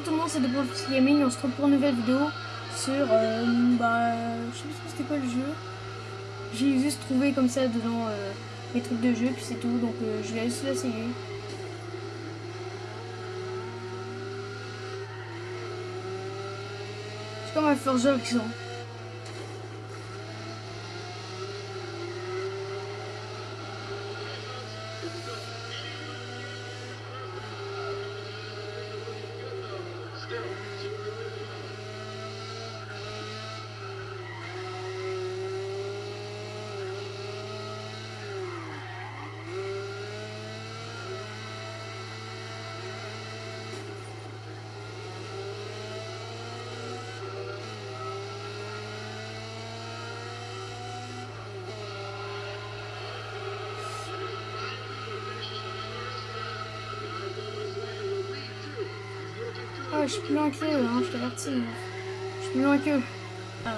Salut tout le monde, c'est Gaming. On se retrouve pour une nouvelle vidéo sur. Euh, bah. Je sais pas c'était quoi le jeu. J'ai juste trouvé comme ça dedans euh, mes trucs de jeu, puis c'est tout. Donc euh, je vais juste l'essayer. C'est comme un Forza Horizon. Je suis plus loin qu'eux, hein, je t'avertis. Je suis plus loin qu'eux. Ah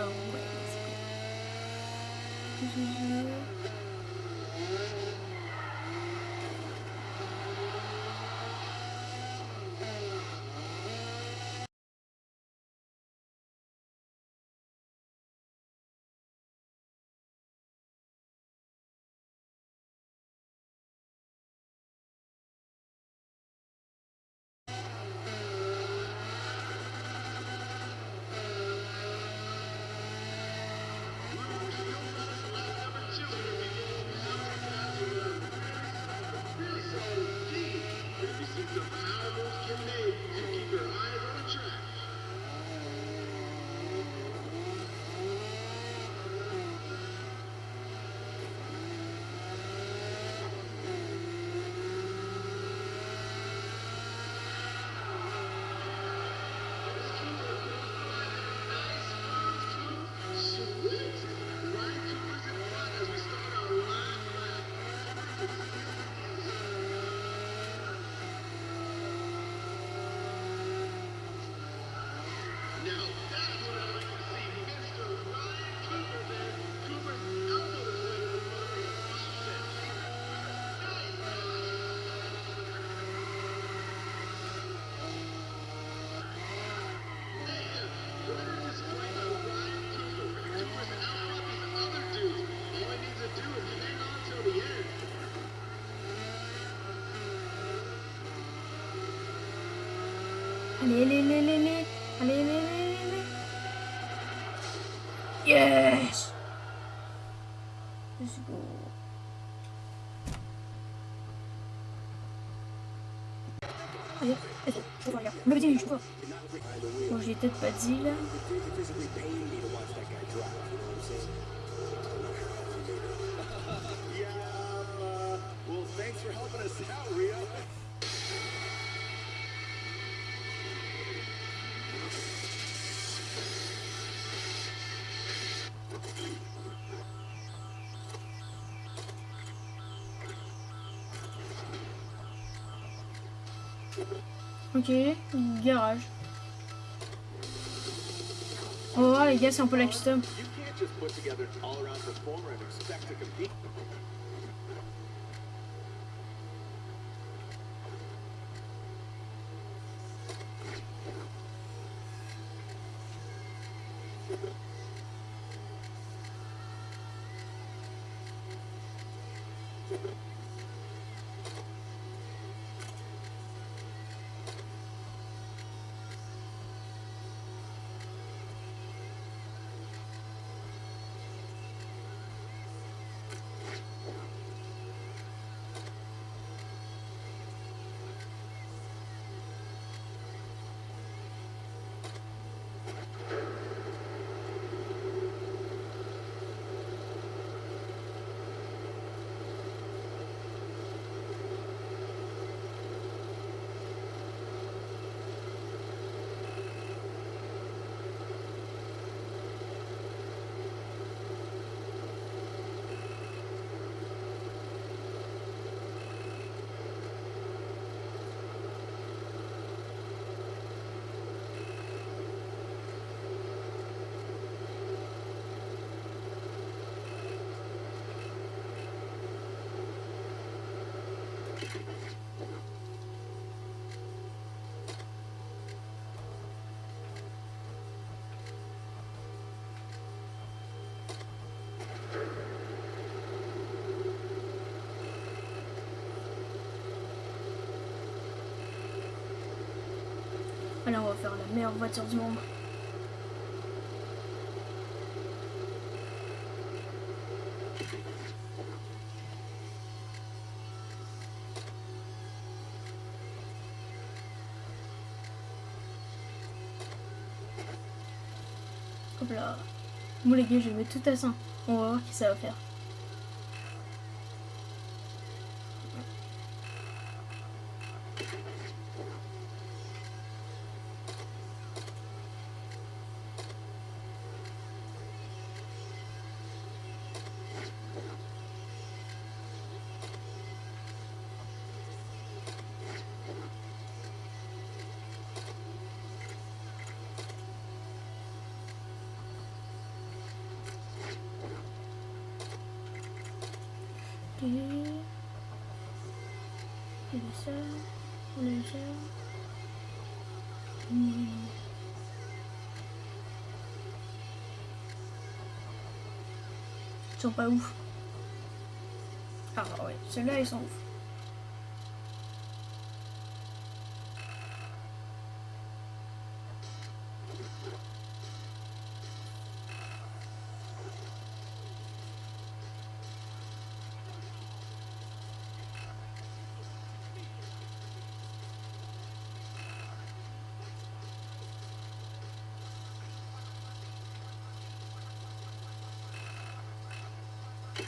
Let's go. Allez, je vois, je peut-être pas dit là. Thanks for helping us out. okay garage. Oh i guess i'm pulling it to you can't just put together all around the former and expect to compete faire la meilleure voiture du monde. Hop là. Bon les gars, je vais mettre tout à ça. On va voir qui ça va faire. Et... Il y a ça, on a ça. Hmm. Ils sont pas ouf. Ah ouais, ceux-là ils sont ouf.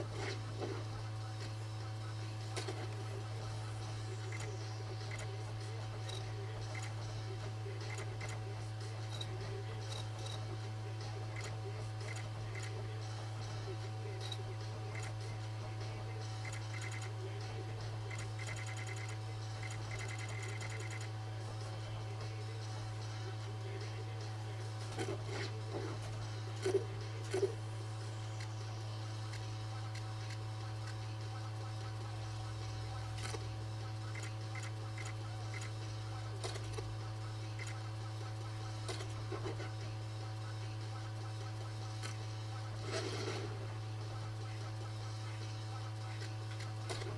you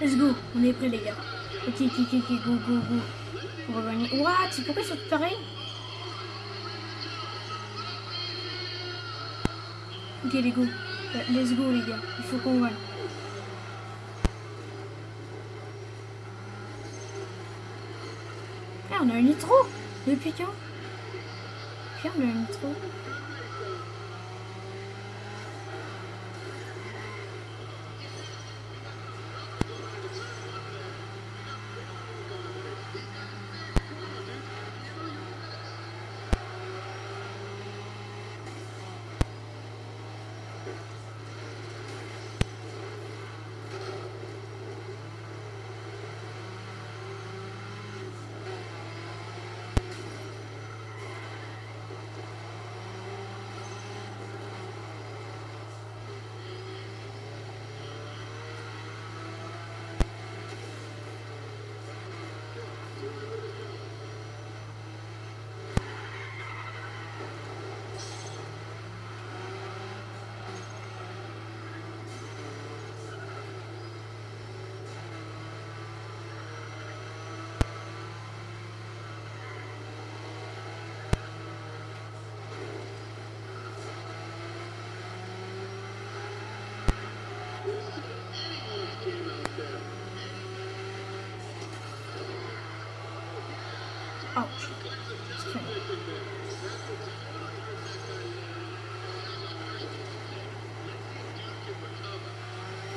Let's go, on est prêts les gars. Ok, ok, ok, ok, go, go, go. On va gagner. What C'est pourquoi ils sont pareils Ok les go. Let's go les gars. Il faut qu'on gagne. Ah, on a un nitro Depuis quand? Puis on a un nitro.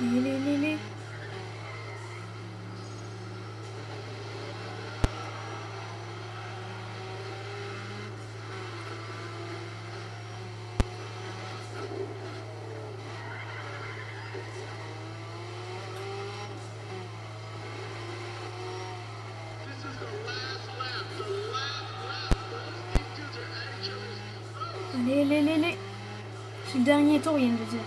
Lé. Allez, allez, allez, allez. C'est le dernier tour, il vient de dire.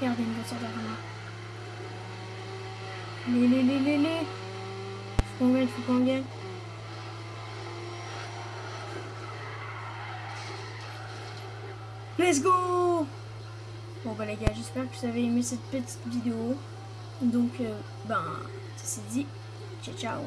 Regardez, il va sortir comme ça. Allez, allez, allez, allez, allez. Faut qu'on gagne, faut. Let's go Bon bah les gars, j'espère que vous avez aimé cette petite vidéo. Donc, euh, ben, ça c'est dit. Ciao, ciao